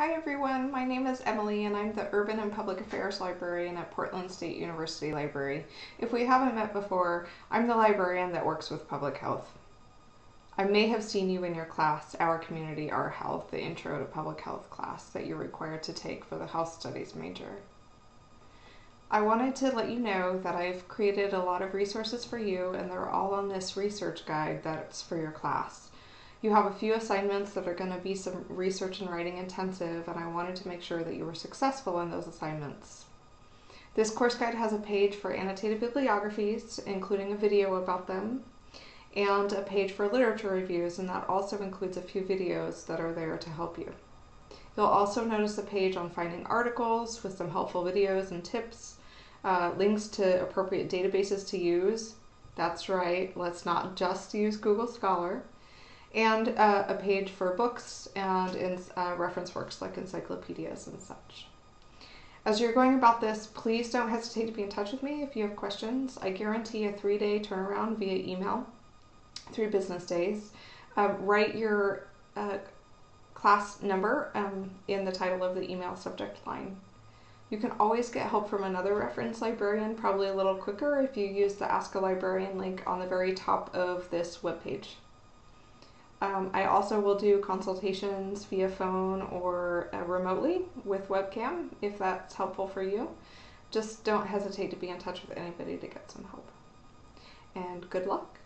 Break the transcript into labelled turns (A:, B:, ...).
A: Hi everyone, my name is Emily and I'm the Urban and Public Affairs Librarian at Portland State University Library. If we haven't met before, I'm the librarian that works with public health. I may have seen you in your class, Our Community, Our Health, the Intro to Public Health class that you're required to take for the Health Studies major. I wanted to let you know that I've created a lot of resources for you and they're all on this research guide that's for your class. You have a few assignments that are going to be some research and writing intensive, and I wanted to make sure that you were successful in those assignments. This course guide has a page for annotated bibliographies, including a video about them, and a page for literature reviews, and that also includes a few videos that are there to help you. You'll also notice a page on finding articles with some helpful videos and tips, uh, links to appropriate databases to use. That's right, let's not just use Google Scholar and uh, a page for books and in, uh, reference works like encyclopedias and such. As you're going about this, please don't hesitate to be in touch with me if you have questions. I guarantee a three day turnaround via email, three business days. Um, write your uh, class number um, in the title of the email subject line. You can always get help from another reference librarian, probably a little quicker if you use the Ask a Librarian link on the very top of this webpage. Um, I also will do consultations via phone or uh, remotely with webcam if that's helpful for you. Just don't hesitate to be in touch with anybody to get some help. And good luck.